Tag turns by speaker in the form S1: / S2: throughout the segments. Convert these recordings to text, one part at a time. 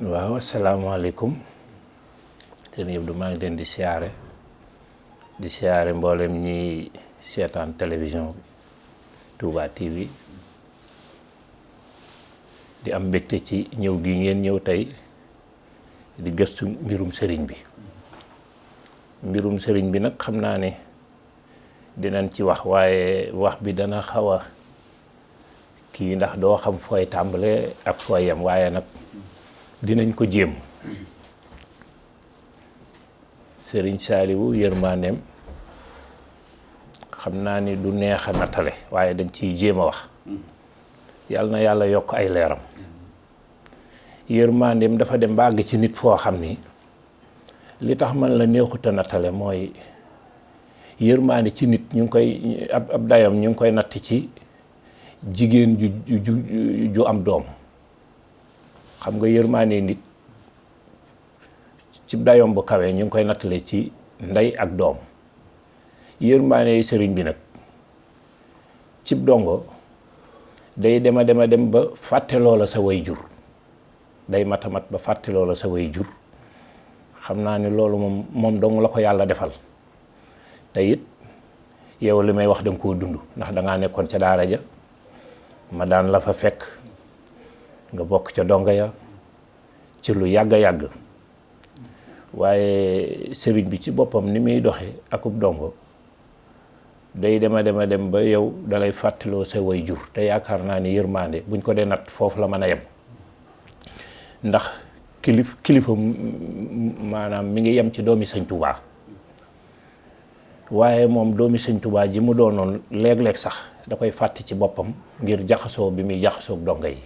S1: waaw asalaamaaleykum sëñ Abdou maa ngi leen di siyaare di siyaare mboolem ñiy seetaan télévision bi Touba TV di am mbégte ci ñëw gi ngeen ñëw tey di gëstu mbirum sëriñ bi mbirum sëriñ bi nag xam naa ne dinañ ci wax waaye wax bi dana xaw a kii ndax doo xam fooy tàmbale ak fooy yem waaye nag dinañ ko jéem sëriñ saaliwu yërmandeem xam naa ni du neex a nattale waaye dañ ciy jéem a wax yàlla na yàlla yokk ay leeram yërmandeem dafa dem ba àgg ci nit foo xam ni li tax man la neexut a nattale mooy yërmande ci nit ñu ngi koy ab ab dayoom ñu ngi koy natt ci jigéen ju ju ju am doom xam nga yërmande nit ci dayoom bu kawee ñu ngi koy nattale ci ndey ak doom yërmande sëriñ bi nag cib dongo day dema dema dem ba fàtte loola sa way jur day mata mat ba fàtte loola sa way jur xam naa ni loolu moom moom dong la ko yàlla defal te it yow li may wax danga koo dund ndax dangaa nekkoon ca daara ja ma daan la fa fekk nga bokk ca donga ya ci lu yàgg a yàgg waaye sëriñ bi ci boppam ni muy doxe akub dongo day dema dema dem ba yow dalay fàttaloo sa way jur te yaakaar naa ni yërmande buñ ko dee natt foofu la mën a yem ndax kilif kilifa maanaam mi ngi yem ci doomi sëñ Tuubaa waaye moom doomi sëñ Tuubaa ji mu doonoon léeg-léeg sax da koy fàtte ci boppam ngir jaxasoo bi muy jaxasoog donga yi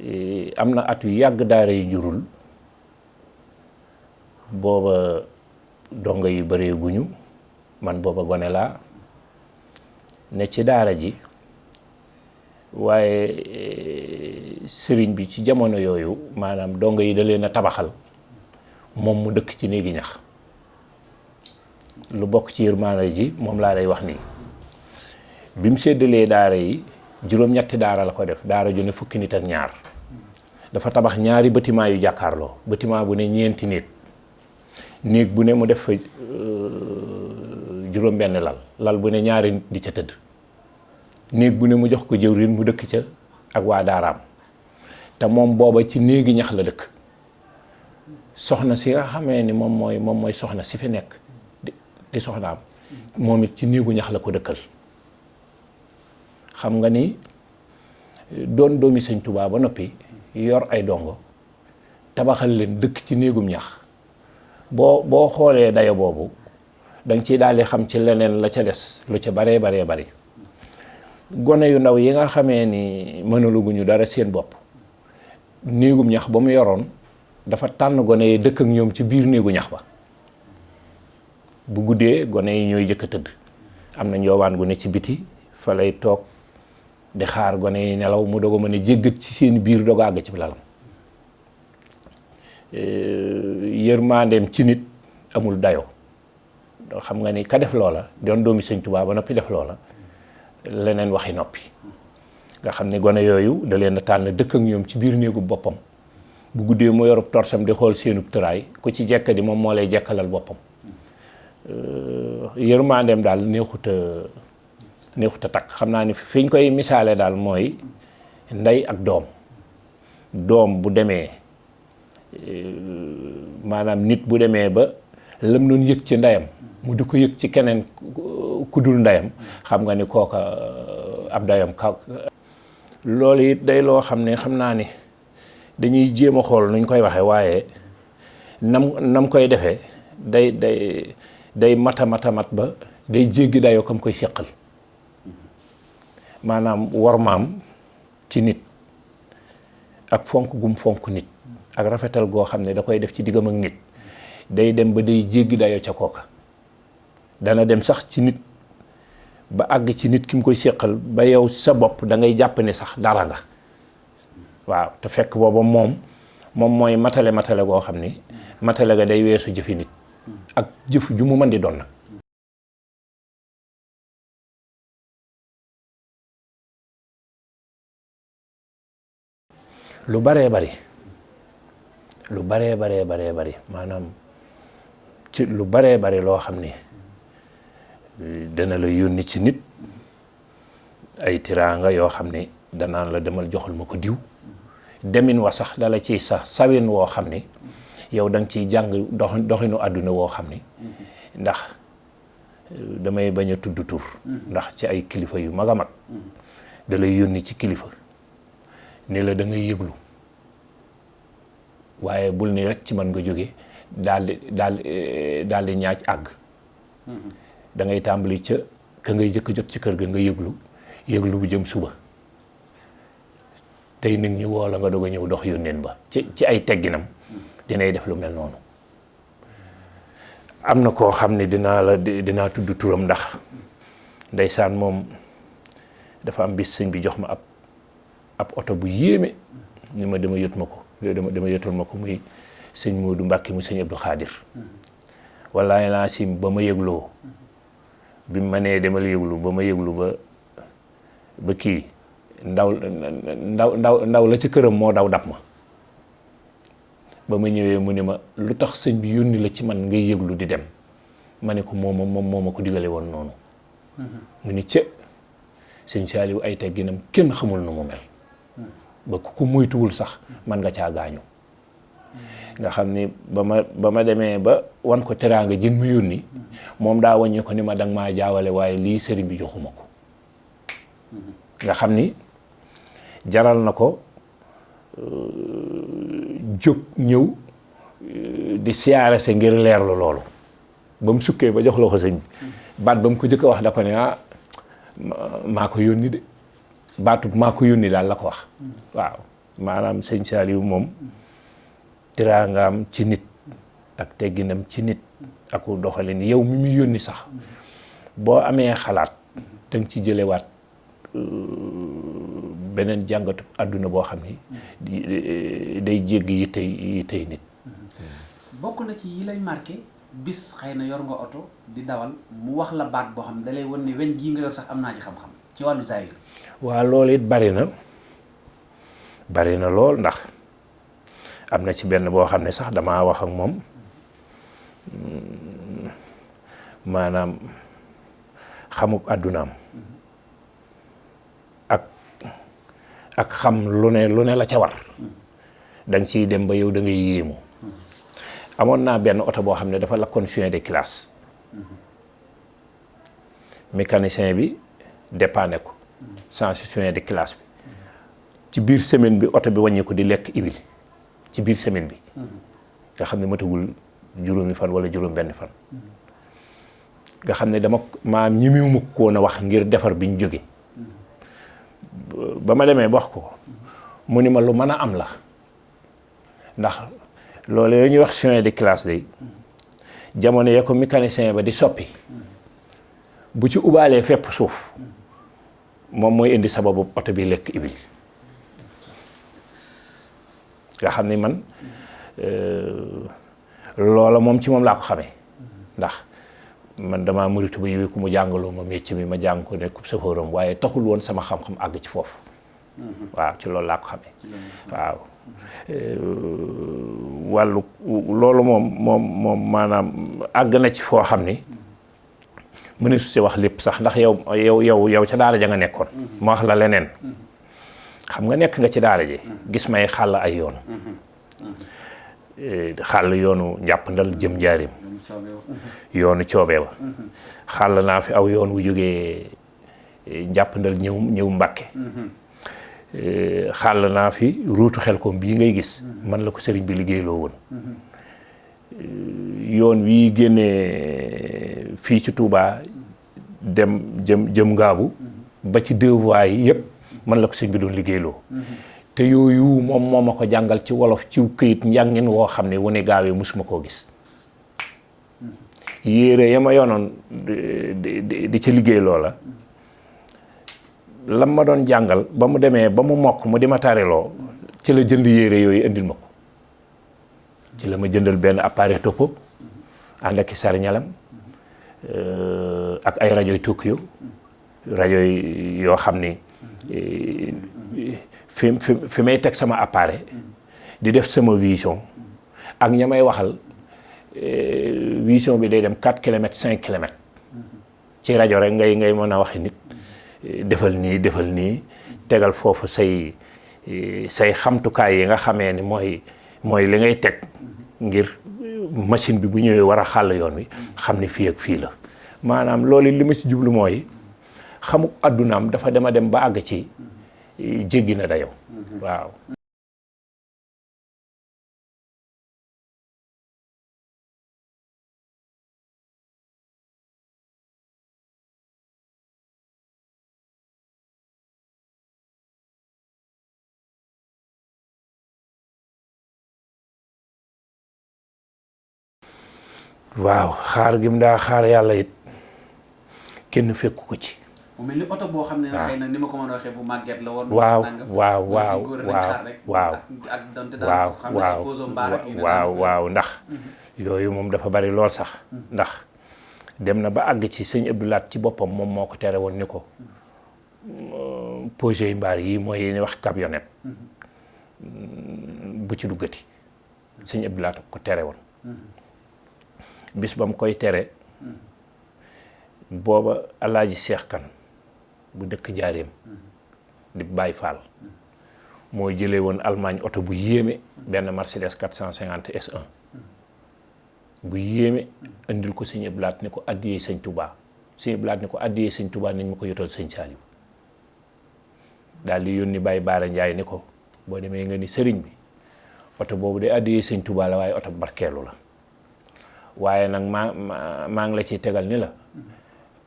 S1: e, am na at yu yàgg daara yu jurul booba Dongo yi bareeguñu, man booba gone laa, ne ci daara ji. Waaye Sëriñ bi ci jamono yooyu, maanaam dongo yi da leen a tabaxal, moom mu dëkk ci néegi ñax. Lu bokk ci yërmaande ji moom laa lay wax nii. Bi mu séddalee daara yi, juróom-ñetti daara la ko def, daara ju ne fukki nit ak ñaar. Dafa tabax ñaari bâtiment yu jàkkaarloo, bâtiment bu ne ñeenti néeg. néeg bu ne mu def fa euh, juróom benn lal lal bu ne ñaari nit di ca tëdd néeg bu ne mu jox ko jëwrin mu dëkk ca ak waa daaraam te moom booba ci néegi ñax la dëkk soxna si nga xamee ni moom mooy moom mooy soxna si fi nekk di soxnaam moom it ci néegu ñax la ko dëkkal xam nga ni doon doomi sëñ Tuubaa ba noppi yor ay dongo tabaxal leen dëkk ci néegum ñax boo boo xoolee dayo boobu danga ciy daal di xam ci leneen la ca des lu ca baree baree bari gone yu ndaw yi nga xamee ni mënaluguñu dara seen bopp néegum ñax ba mu yoroon dafa tànn gone yi dëkk ak ñoom ci biir néegu ñax ba bu guddee gone yi ñooy jëkk a tëdd am na njoowaan gu ne ci biti fa lay toog di xaar gone yi nelaw mu doog a mën a jéggat ci seen biir doog a àgg ci lalam yërmandeem ci nit amul dayo xam nga ni ka def loola doon doomi sëñ Tuubaa ba noppi def loola leneen waxi noppi nga xam ne gone yooyu da leen a tànn dëkk ak ñoom ci biir néegu boppam bu guddee mu yorub torsam di xool seenub tëraay ku ci jekk di moom moo lay jekkalal boppam yërmandeem daal neexut a neexut a takk xam naa ni fi ñu koy misaale daal mooy ndey ak doom doom bu demee eh, maanaam nit bu demee ba lam doon yëg ci ndeyam mu di ko yëg ci keneen ku dul ndeyam xam nga ni kooka eh, ab dayam ka loolu it day loo xam ne xam naa ni dañuy jéem a xool nuñ koy waxee waaye nam nam koy defee day day day mata mata mat ba day jéggi dayoo kam koy séqal maanaam war maam ci nit ak fonk gum fonk nit ak rafetal goo xam ne da koy def ci diggam ak nit day dem ba day jéggi dayoo ca kooka dana dem sax ci nit ba àgg ci nit ki mu koy séqal ba yow sa bopp da ngay jàpp ne sax dara nga waaw te fekk booba moom moom mooy matale matale goo xam ni matale ga day weesu jëfi nit ak jëf ju mu mën di doon nag lu baree bari lu baree baree baree bari maanaam ci lu baree bari loo xam ni dana la yónni ci nit ay tiraanga yoo xam ne danaan la demal joxal ma ko diw demin wa sax dala ciy sax sawin woo xam ne yow da nga ciy jàng dox doxinu àdduna woo xam ne ndax euh, damay bañ a tudd tur ndax ci ay kilifa yu mag a mag da lay yónni ci kilifa ne la da ngay yëglu waaye bul ni rek ci man nga jóge daal di daal eh, daal di ñaaj àgg da ngay tàmbali ca ka ngay jëkk jot ci kër ga nga yëglu yëglu bu jëm suba tey nit ñi woo la nga doog a ñëw dox yónneen ba ci ci ay tegginam dinay def lu mel noonu am na koo xam ne dinaa la dinaa tudd turam ndax ndeysaan moom dafa am bis sëñ bi jox ma ab ab oto bu yéeme ni ma dama yot ma ko dama dama yotoon ma ko muy sëñ Modou Mbacke mu sëñ Abdou Khadir wallaay laa sim ba ma yëgloo Bi mu ma nee demal yëglu ba ma yëglu ba ba kii ndaw ndaw ndaw ndaw la ca këram moo daw dab ma ba ma ñëwee mu ni ma lu tax sëñ bi yónni la ci man ngay yëglu di dem ma ne ko mooma moom moo ma ko digale woon noonu mu ni cë sëñ Saaliw ay tegginam kenn xamul nu mu mel ba ku ko moytuwul sax man nga caa gaañu nga xam ni ba ma ba ma demee ba wan ko teraanga jën mu yónni moom daa wàññi ko ni ma danga maa jaawale waaye lii sëriñ bi joxuma ko nga xam ni jaral na ko euh, jóg ñëw euh, di siyaare sa ngir leerlu loolu ba mu sukkee ba jox la ko sëñ bi baat ba mu ko jëkk a wax da ko ne ah maa ko yónni de baatu maa ko yónni daal la ko wax waaw maanaam sëñ Saaliw moom tiraangaam ci nit ak tegginam ci nit aku doxalin yow mi muy yónni sax boo amee xalaat danga ci jëlewaat euh, beneen jàngatu àdduna boo xam ni euh, day jégg yi tey yi tey nit
S2: bokk na ci yi lay marqué bis xëy na yor nga oto di dawal mu wax la baat boo xam ne dalay wan ne weñ gii nga yor sax am naa ci xam-xam ci wàllu zahir
S1: waaw loolu it bari na bari na lool ndax am na ci benn boo xam ne sax damaa wax ak moom mm, maanaam xamub àddunaam ak ak xam lu ne lu ne la ca war da nga ciy dem ba yow da ngay yéemu amoon naa benn oto boo xam ne dafa lakkoon fin de classe mécanicien bi dépanné ko changé soin de classe bi ci biir semaine bi oto bi wàññi ko di lekk huile ci biir semaine bi nga xam ne matagul juróomi fan wala juróom benn fan nga xam ne dama maa ñimiwuma ko woon a wax ngir defar bi ñu jóge ba ma demee wax ko mu ni ma lu mën a am la ndax loolu yooyu ñuy wax chemin de classe day jamono ya ko mécanicien ba di soppi bu ci ubaalee fépp suuf moom mooy indi sababu oto bi lekk ibil nga xam ni man euh, loola moom ci moom laa ko xamee ndax man damaa muritu ba yiwi ku mu jàngaloo ma métier mi ma jàng ko nekk safóoram waaye taxul woon sama xam-xam àgg ci foofu mm-hmm. waaw ci loolu laa ko xamee waaw euh, wàllu loolu moom moom moom maanaam àgg na ci foo xam ni mm-hmm. mëne su si wax lépp sax ndax yow yow yow yow ca daara ja nga nekkoon mm-hmm. ma wax la leneen xam nga nekk nga ci daara ji gis may xàll ay yoon Eh, xàll yoonu njàppandal jëm njaarim yoonu coobee wa xàll naa fi aw yoon wu jógee eh, njàppandal ñëw ñëw Mbàkke mm-hmm. eh, xàll naa fi ruutu xel koom bii ngay gis mm-hmm. man la ko sëriñ bi liggéeyloo woon mm-hmm. eh, yoon wi génnee fii ci Touba dem jëm jëm ngaabu ba ci deux voies yi yëpp man la ko sëriñ bi doon liggéeyloo te yooyu moom moo ma ko jàngal ci wolof ci këyit njàngin woo xam ne wane gaawee mosuma koo gis yére ya ma yoonoon di di di ca liggéey loola lam ma doon jàngal ba mu demee ba mu mokk mu di ma tariloo ci la jënd yére yooyu indil ma ko ci la ma jëndal benn appareil topo ànd ak i sarñalam euh, ak ay rajoy Tokyo rajo yoo xam ni fi fi fi may teg sama appareil di def sama vision ak ña may waxal eh, vision bi day dem 4 kilomètres 5 kilomètres ci rajo rek ngay ngay mën a waxi nit eh, defal nii defal nii tegal foofu say eh, say xamtukaay yi nga xamee ni mooy mooy li ngay teg ngir machine bi bu ñëwee war a xàll yoon wi xam ni fii ak fii la maanaam loolu li ma ci jublu mooy xamuk àddunaam dafa dem a dem ba àgg ci jéggi na dayo waaw waaw xaar gi mu daa xaar yàlla it kenn fekk ko ci.
S2: mu mel ni oto boo xam ne na xëy na ni ma ko mën a waxee bu màgget la woon.
S1: waaw waaw waaw waaw
S2: ak donte daal xam ne ay poso mbaar ak
S1: waaw waaw ndax. Mhm. yooyu moom dafa bari lool sax. Mhm. ndax dem na ba àgg ci sëñ Abdou Lahat ci boppam moom moo ko tere woon ni ko. Mhm. projet yi mbaar yi mooy yéen wax camionnette mm-hmm. bu ci duggati sëñ Abdou Lahat ko tere woon mm-hmm. bis ba mu koy tere mm-hmm. booba alaaji Seex Kan bu dëkk njaareem di Baay Faal moo jëlee woon Allemagne oto bu yéeme benn Mercedes 450 S1 bu yéeme andil ko sëñ Abdou Lahad ne ko addiyee sëñ Tuubaa sëñ Abdou Lahad ne ko addiyee sëñ Tuubaa nañ ma ko yotal sëñ Saaliw daal di yónni Baye Baara Njaay ne ko boo demee nga ni sëriñ bi oto boobu de addiyee sëñ Tuubaa la waaye oto barkeelu la waaye nag maa maa maa ngi la ciy tegal ni la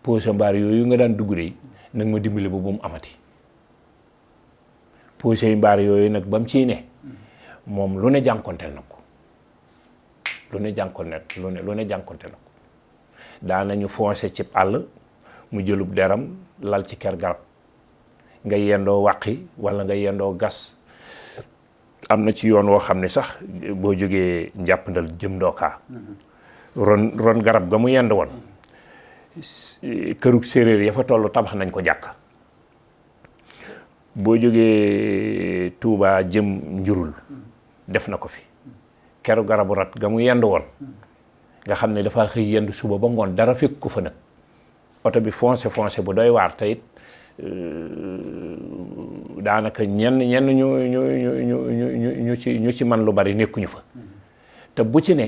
S1: poche mbaar yooyu nga daan dugg de nag ma dimbali ba bu mu amati puusey mbaar yooyu nag ba mu ciy ne moom lu ne jànkonteel na ko lu ne jànkonteel lu ne lu ne jànkonteel na ko daanañu foncé ci àll mu jëlub deram lal ci ker garab nga yendoo wàqi wala nga yendoo gas am na ci yoon woo xam ne sax boo jógee njàppandal jëm ndookaa ron ron garab ga mu yend woon kërug séeréer ya fa toll tabax nañ ko jàkk boo jógee Tuubaa jëm njurul def na ko fi keru garabu rat ga mu yendu woon nga xam ne dafa xëy yendu suba ba ngoon dara fekk ko fa nag oto bi foncé foncé bu doy waar te it euh, daanaka ñenn ñenn ñu ñu ñu ñu ñu ci ñu ci man lu bari nekkuñu fa te bu ci ne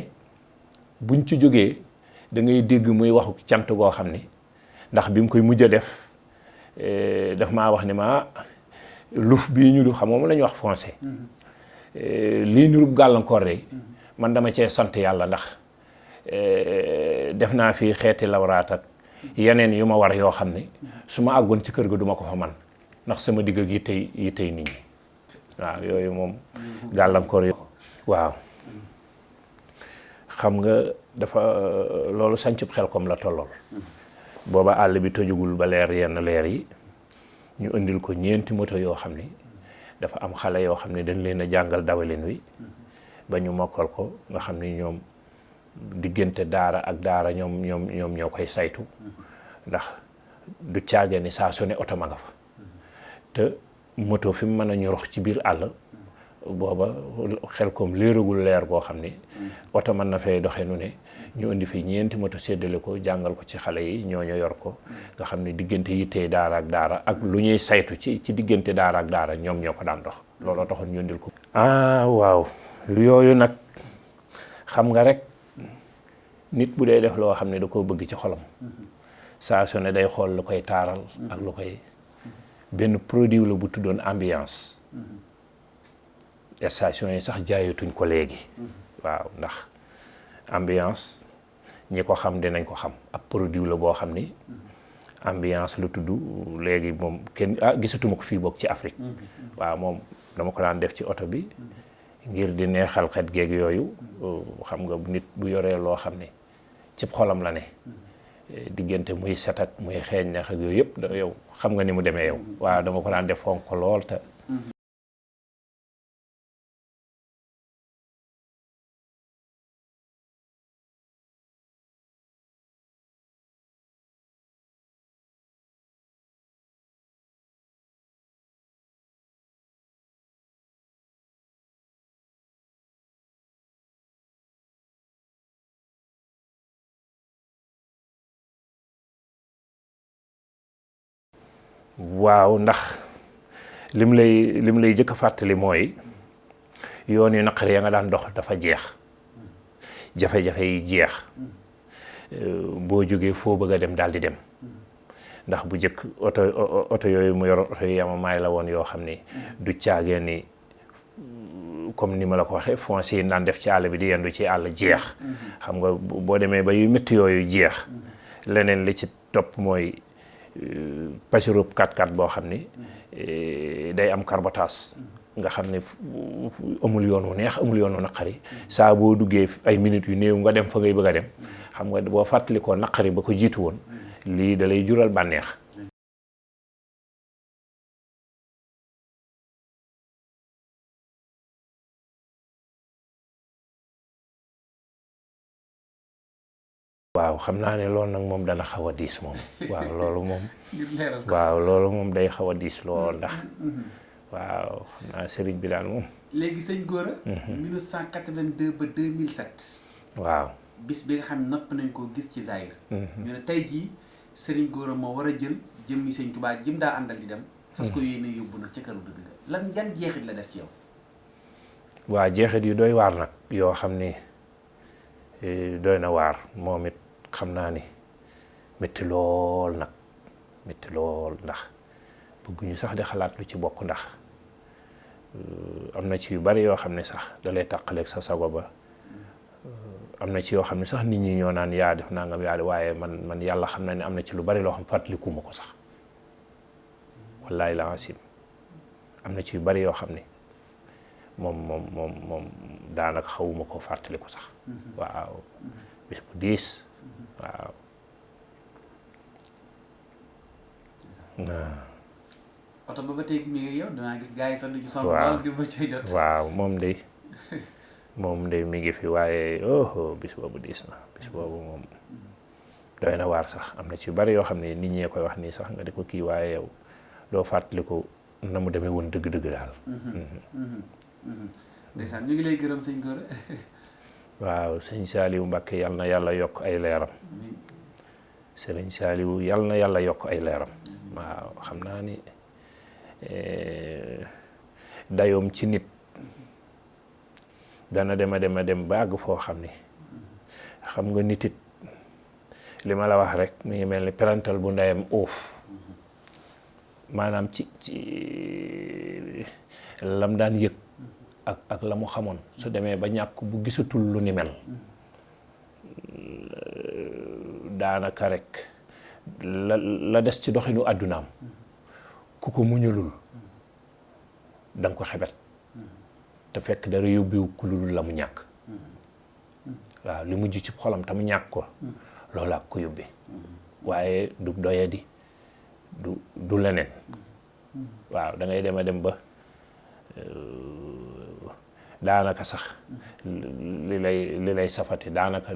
S1: buñ ci jógee dangay ngay dégg muy waxu cant goo xam ni ndax bi mu koy mujj a def eh, daf maa wax ne ma luf bii ñu du xam moom la ñuy wax français eh, lii nurub gàllankoor de man dama cee sant yàlla ndax eh, def naa fi xeeti lawraat ak yeneen yu ma war yoo xam ne su ma àggoon ci kër ga duma ko fa man ndax sama digg ak yi tey yi tey nit ñi waaw yooyu moom gàllankoor yi waaw xam nga dafa loolu sancub xel kom la tollool booba àll bi tojugul ba leer yenn leer yi ñu indil ko ñeenti moto yoo xam ni dafa am xale yoo xam ne dañ leen a jàngal dawalin wi ba ñu mokkal ko nga xam ni ñoom diggante daara ak daara ñoom ñoom ñoom ñoo koy saytu ndax du caage ni saa su ne oto ma nga fa te moto fi mu mën a ñorox ci biir àll booba xel koom léeragul leer goo xam ni oto mën na fay doxee nu ne ñu indi fi ñeenti moto séddale ko jàngal ko ci xale yi ñoo ñooñu yor ko nga xam ne diggante yittey daara ak daara ak lu ñuy saytu ci ci diggante daara ak daara ñoom ñoo ko daan dox looloo taxoon ñu indil ko ah waaw yooyu nag xam nga rek nit bu dee def loo xam ne da koo bëgg ci xolam saa su ne day xool lu koy taaral ak lu koy benn produit la bu tuddoon ambiance station yi sax jaayatuñ ko léegi waaw ndax ambiance ñi ko xam dinañ ko xam ab produit la boo xam ni ambiance la tudd léegi moom kenn ah gisatuma ko fii bokk ci Afrique waaw moom dama ko daan def ci oto bi ngir di neexal xet geeg yooyu xam nga nit bu yoree loo xam ni cib xolam la ne diggante muy set ak muy xeeñ neex ak yooyu yëpp da yow xam nga ni mu demee yow waaw dama ko daan def fonk ko lool te waaw ndax lim lay lim lay jëkk a fàttali mooy yoon yu naqari ya nga daan dox dafa jeex jafe-jafe yi jeex euh, boo jógee foo bëgg a dem daal di dem ndax bu njëkk oto oto yooyu mu yoroon oto yu yamamaay la woon yoo xam ni du caagee ni comme ni ma la ko waxee foncier yi naan def ci àll bi di yendu ci àll jeex xam nga boo demee ba yu métti yooyu jeex leneen li ci topp mooy euh, pasirub 4 x boo xam ni euh, day am carbotage nga xam ne amul yoon wu neex amul yoon wu naqari saa boo duggee ay minutes yu néew nga dem fa ngay bëgg a dem xam nga boo fàttalikoo naqari ba ko jiitu woon lii dalay jural bànneex waaw xam naa ne loolu nag moom dana xaw a diis moom waaw loolu moom waaw loolu moom day xaw a diis lool ndax mm-hmm. waaw xam naa sëriñ bi daal moom
S2: léegi sëñ Gora 1982 mm-hmm. ba 2007
S1: waaw
S2: bis bi nga xam napp nañ koo gis ci Zaïre mm-hmm. ñu ne tey jii sëriñ Gora moo war a jël jëmmi sëñ Tuubaa jëm daa àndal di dem fas ko yéene yóbbu nag ca këru dëgg ga lan yan jeexit la def ci yow
S1: waa jeexit yu doy waar nag yoo xam ni eh, doy na waar moom it xam naa ni métti lool nag métti lool ndax bëgguñu sax di xalaat lu ci bokk ndax eh, am na ci yu bari yoo xam ne sax da lay tàqaleeg sa sago ba eh, am na ci yoo xam ne sax nit ñi ñoo naan yaa def nangam yaa def waaye man man yàlla xam na ne am na ci lu bari loo xam fàttaliku ma ko sax wallaay la asim am na ci yu bari yoo xam ne moom moom moom moom daanaka xawuma koo fàttaliku sax mm-hmm. waaw mm-hmm. bis bu diis mm-hmm. waaw
S2: oto ba ba tey mi ngi yow danaa gis gars yi sax duñu sonn lool ngir ba cay jot
S1: waaw moom de moom de mi ngi fi waaye oh bis boobu diis na bis boobu moom doy na waar sax am na ci bari yoo xam ne nit ñee koy wax nii sax nga di ko kii waaye yow doo fàttaliku na mu demee woon dëgg-dëgg daal. Mhm. Mhm. Mhm.
S2: ndeysaan ñu ngi lay gërëm sëñ Gora.
S1: waaw sëñ Saliou Mbacke yal na yàlla yokk ay leeram. sëriñ Saliou yal na yàlla yokk ay leeram. waaw xam naa ni eh, dayoom ci nit. dana dem a dem a dem ba àgg foo xam ni xam nga nit it li ma la wax rek mi ngi mel ni perantal bu ndeyam uuf maanaam ci ci lam daan yëg ak ak la mu xamoon su demee ba ñàkk bu gisatul lu ni mel daanaka rek la la des ci doxinu àddunaam ku ko muñulul danga ko xebet te fekk dara yóbbiwu ku lu la mu ñàkk waaw li mujj ci xolam te mu ñàkk ko loolu ak ko yóbbee waaye du doyadi du du leneen waaw dangay ngay dem a dem ba euh, daanaka sax li lay li lay safati daanaka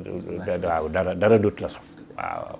S1: waaw dara dara dut la sax waaw